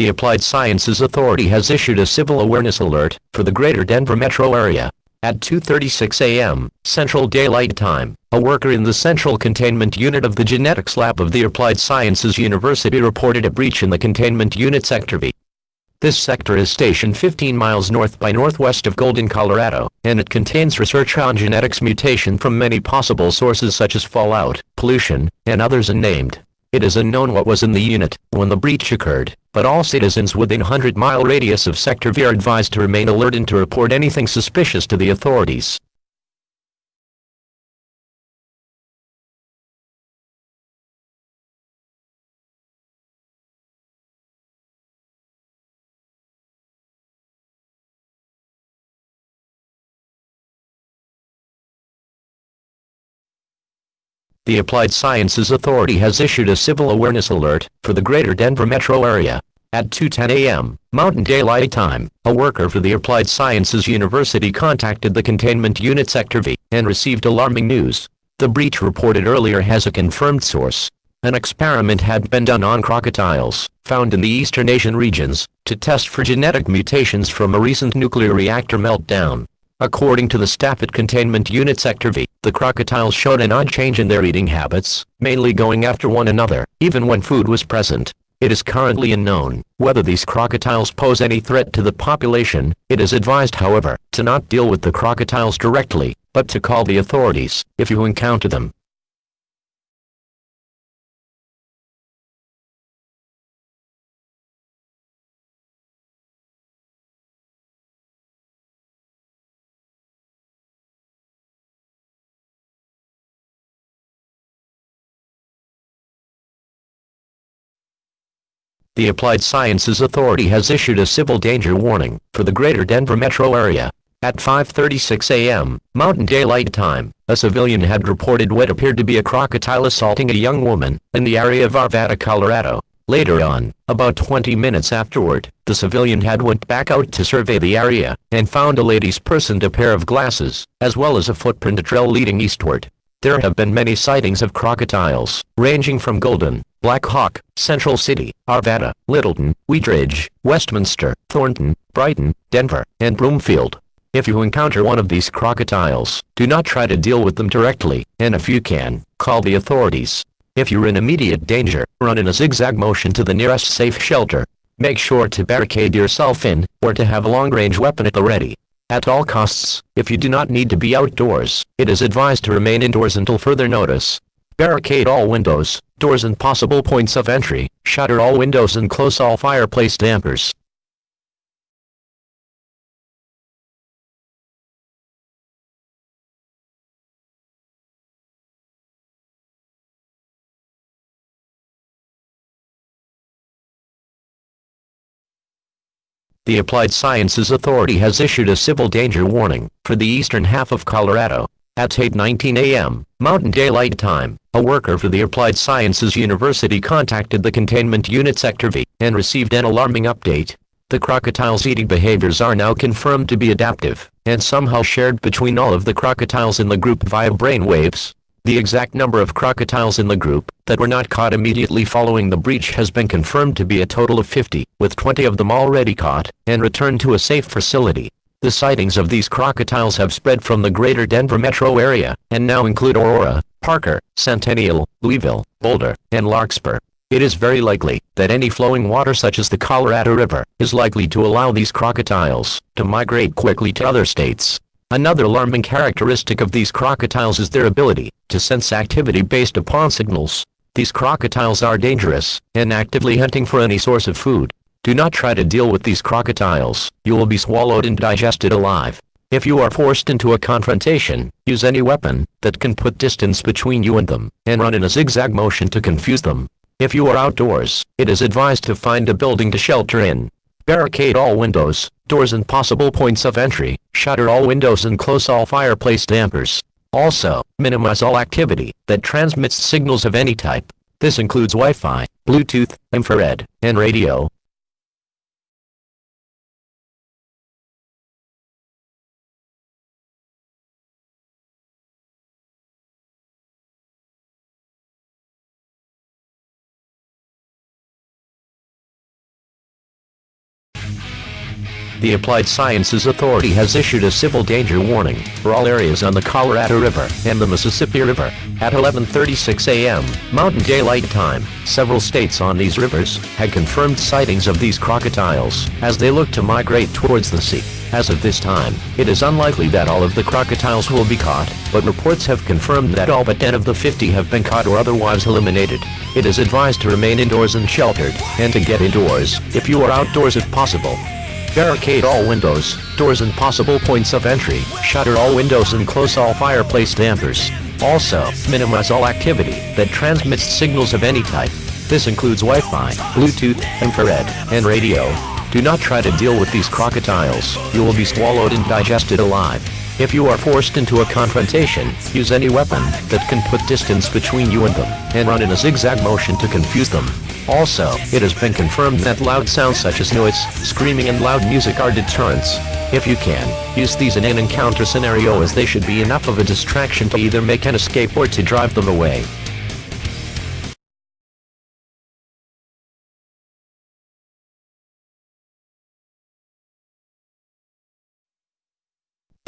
the Applied Sciences Authority has issued a civil awareness alert for the greater Denver metro area. At 2.36 a.m. Central Daylight Time, a worker in the Central Containment Unit of the Genetics Lab of the Applied Sciences University reported a breach in the Containment Unit Sector V. This sector is stationed 15 miles north by northwest of Golden, Colorado, and it contains research on genetics mutation from many possible sources such as fallout, pollution, and others unnamed. It is unknown what was in the unit when the breach occurred, but all citizens within 100-mile radius of Sector V are advised to remain alert and to report anything suspicious to the authorities. The Applied Sciences Authority has issued a civil awareness alert for the greater Denver metro area. At 2.10 a.m. Mountain Daylight Time, a worker for the Applied Sciences University contacted the Containment Unit Sector V and received alarming news. The breach reported earlier has a confirmed source. An experiment had been done on crocodiles, found in the Eastern Asian regions, to test for genetic mutations from a recent nuclear reactor meltdown. According to the staff at Containment Unit Sector V, the crocodiles showed an odd change in their eating habits, mainly going after one another, even when food was present. It is currently unknown whether these crocodiles pose any threat to the population. It is advised, however, to not deal with the crocodiles directly, but to call the authorities if you encounter them. The Applied Sciences Authority has issued a civil danger warning for the greater Denver metro area. At 5.36 a.m., Mountain Daylight Time, a civilian had reported what appeared to be a crocodile assaulting a young woman in the area of Arvada, Colorado. Later on, about 20 minutes afterward, the civilian had went back out to survey the area and found a lady's purse and a pair of glasses, as well as a footprint trail leading eastward. There have been many sightings of crocodiles, ranging from Golden, Black Hawk, Central City, Arvada, Littleton, Wheatridge, Westminster, Thornton, Brighton, Denver, and Broomfield. If you encounter one of these crocodiles, do not try to deal with them directly, and if you can, call the authorities. If you're in immediate danger, run in a zigzag motion to the nearest safe shelter. Make sure to barricade yourself in, or to have a long-range weapon at the ready. At all costs, if you do not need to be outdoors, it is advised to remain indoors until further notice. Barricade all windows, doors and possible points of entry, shutter all windows and close all fireplace dampers. The Applied Sciences Authority has issued a civil danger warning for the eastern half of Colorado. At 8.19 a.m., Mountain Daylight Time, a worker for the Applied Sciences University contacted the Containment Unit Sector V and received an alarming update. The crocodile's eating behaviors are now confirmed to be adaptive and somehow shared between all of the crocodiles in the group via brainwaves. The exact number of crocodiles in the group that were not caught immediately following the breach has been confirmed to be a total of 50, with 20 of them already caught and returned to a safe facility. The sightings of these crocodiles have spread from the greater Denver metro area and now include Aurora, Parker, Centennial, Louisville, Boulder, and Larkspur. It is very likely that any flowing water such as the Colorado River is likely to allow these crocodiles to migrate quickly to other states. Another alarming characteristic of these crocodiles is their ability to sense activity based upon signals. These crocodiles are dangerous and actively hunting for any source of food. Do not try to deal with these crocodiles. You will be swallowed and digested alive. If you are forced into a confrontation, use any weapon that can put distance between you and them, and run in a zigzag motion to confuse them. If you are outdoors, it is advised to find a building to shelter in. Barricade all windows, doors and possible points of entry, shutter all windows and close all fireplace dampers. Also, minimize all activity that transmits signals of any type. This includes Wi-Fi, Bluetooth, infrared, and radio. The Applied Sciences Authority has issued a civil danger warning for all areas on the Colorado River and the Mississippi River. At 11.36 a.m. Mountain Daylight Time, several states on these rivers had confirmed sightings of these crocodiles as they look to migrate towards the sea. As of this time, it is unlikely that all of the crocodiles will be caught, but reports have confirmed that all but 10 of the 50 have been caught or otherwise eliminated. It is advised to remain indoors and sheltered, and to get indoors, if you are outdoors if possible. Barricade all windows, doors and possible points of entry, shutter all windows and close all fireplace dampers. Also, minimize all activity that transmits signals of any type. This includes Wi-Fi, Bluetooth, infrared, and radio. Do not try to deal with these crocodiles, you will be swallowed and digested alive. If you are forced into a confrontation, use any weapon that can put distance between you and them, and run in a zigzag motion to confuse them. Also, it has been confirmed that loud sounds such as noise, screaming and loud music are deterrents. If you can, use these in an encounter scenario as they should be enough of a distraction to either make an escape or to drive them away.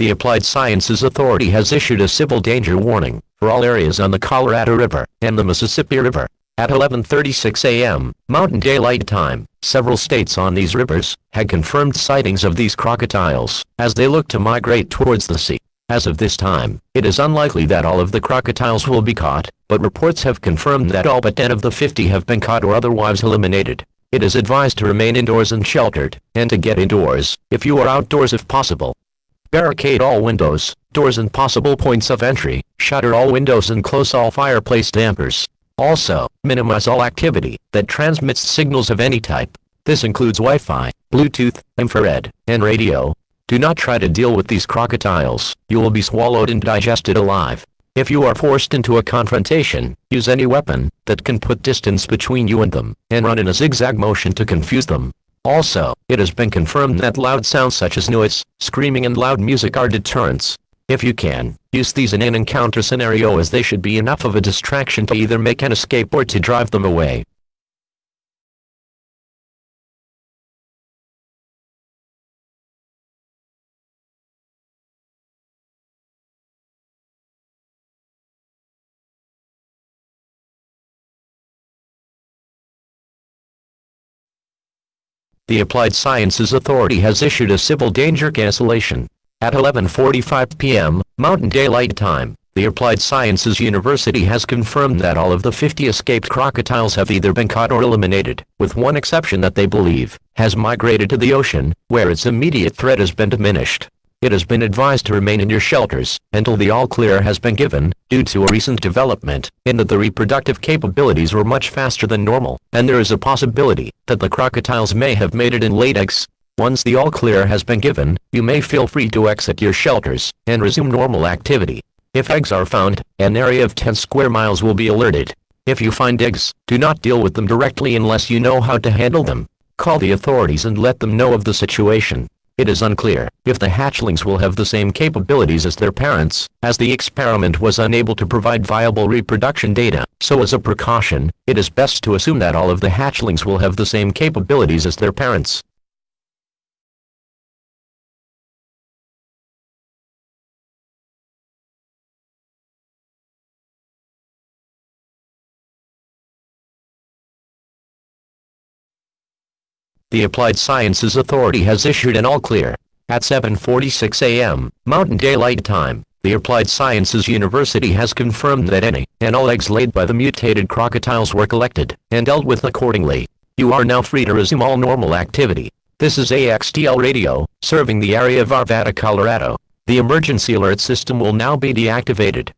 The Applied Sciences Authority has issued a civil danger warning for all areas on the Colorado River and the Mississippi River. At 11.36 a.m., Mountain Daylight Time, several states on these rivers had confirmed sightings of these crocodiles as they look to migrate towards the sea. As of this time, it is unlikely that all of the crocodiles will be caught, but reports have confirmed that all but 10 of the 50 have been caught or otherwise eliminated. It is advised to remain indoors and sheltered, and to get indoors, if you are outdoors if possible. Barricade all windows, doors and possible points of entry, shutter all windows and close all fireplace dampers. Also, minimize all activity that transmits signals of any type. This includes Wi-Fi, Bluetooth, infrared, and radio. Do not try to deal with these crocodiles, you will be swallowed and digested alive. If you are forced into a confrontation, use any weapon that can put distance between you and them, and run in a zigzag motion to confuse them. Also, it has been confirmed that loud sounds such as noise, screaming and loud music are deterrents. If you can, use these in an encounter scenario as they should be enough of a distraction to either make an escape or to drive them away. The Applied Sciences Authority has issued a civil danger cancellation. At 11.45 p.m., Mountain Daylight Time, the Applied Sciences University has confirmed that all of the 50 escaped crocodiles have either been caught or eliminated, with one exception that they believe has migrated to the ocean, where its immediate threat has been diminished. It has been advised to remain in your shelters until the all-clear has been given, due to a recent development in that the reproductive capabilities were much faster than normal, and there is a possibility that the crocodiles may have mated in laid eggs. Once the all-clear has been given, you may feel free to exit your shelters and resume normal activity. If eggs are found, an area of 10 square miles will be alerted. If you find eggs, do not deal with them directly unless you know how to handle them. Call the authorities and let them know of the situation. It is unclear if the hatchlings will have the same capabilities as their parents, as the experiment was unable to provide viable reproduction data, so as a precaution, it is best to assume that all of the hatchlings will have the same capabilities as their parents. The Applied Sciences Authority has issued an all-clear. At 7.46 a.m., Mountain Daylight Time, the Applied Sciences University has confirmed that any and all eggs laid by the mutated crocodiles were collected and dealt with accordingly. You are now free to resume all normal activity. This is AXTL Radio, serving the area of Arvada, Colorado. The emergency alert system will now be deactivated.